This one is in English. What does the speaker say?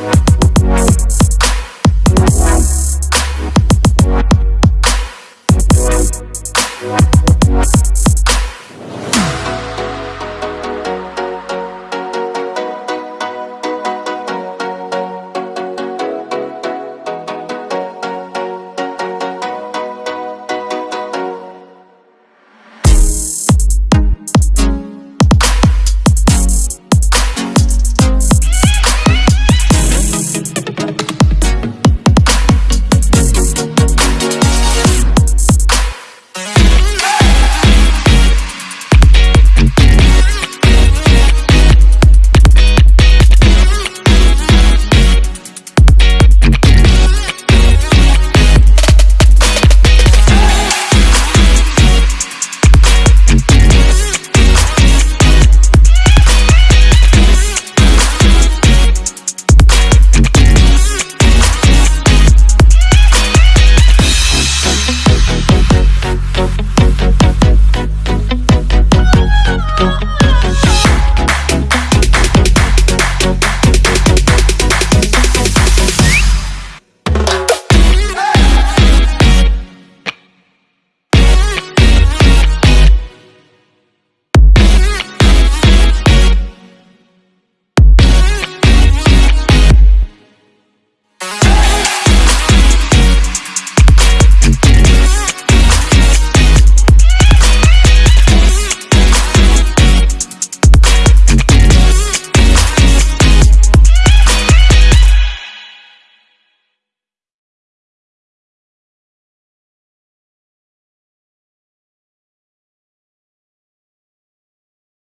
Bye.